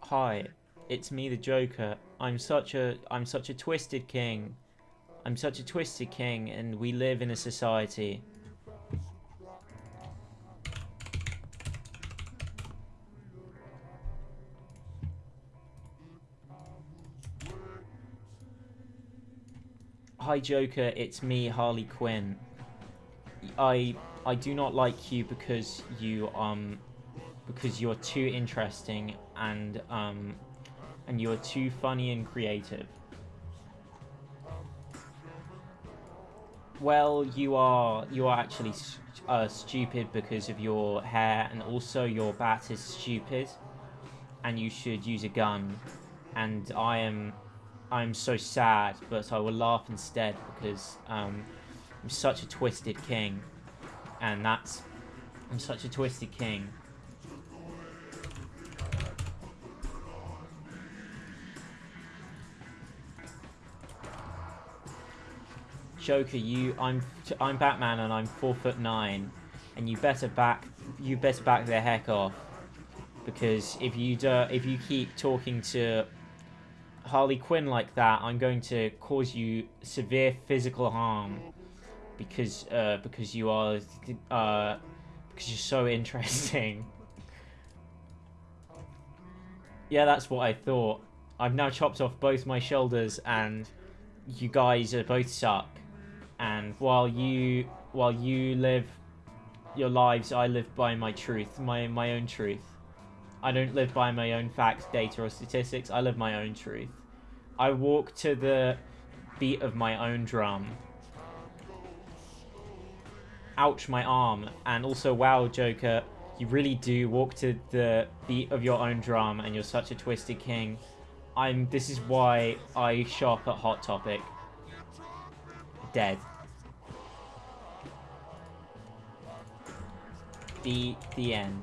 Hi, it's me, the Joker. I'm such a I'm such a twisted king. I'm such a twisted king, and we live in a society. Hi Joker, it's me, Harley Quinn. I I do not like you because you um because you're too interesting and um and you're too funny and creative. Well, you are you are actually uh, stupid because of your hair, and also your bat is stupid, and you should use a gun. And I am I'm so sad, but I will laugh instead because um, I'm such a twisted king, and that's I'm such a twisted king. Joker, you, I'm, I'm Batman, and I'm four foot nine, and you better back, you better back the heck off, because if you do, if you keep talking to Harley Quinn like that, I'm going to cause you severe physical harm, because, uh, because you are, uh, because you're so interesting. yeah, that's what I thought. I've now chopped off both my shoulders, and you guys are both suck and while you while you live your lives, I live by my truth, my my own truth. I don't live by my own facts, data, or statistics. I live my own truth. I walk to the beat of my own drum. Ouch, my arm. And also, wow, Joker, you really do walk to the beat of your own drum, and you're such a twisted king. I'm. This is why I shop at Hot Topic dead. The, the end.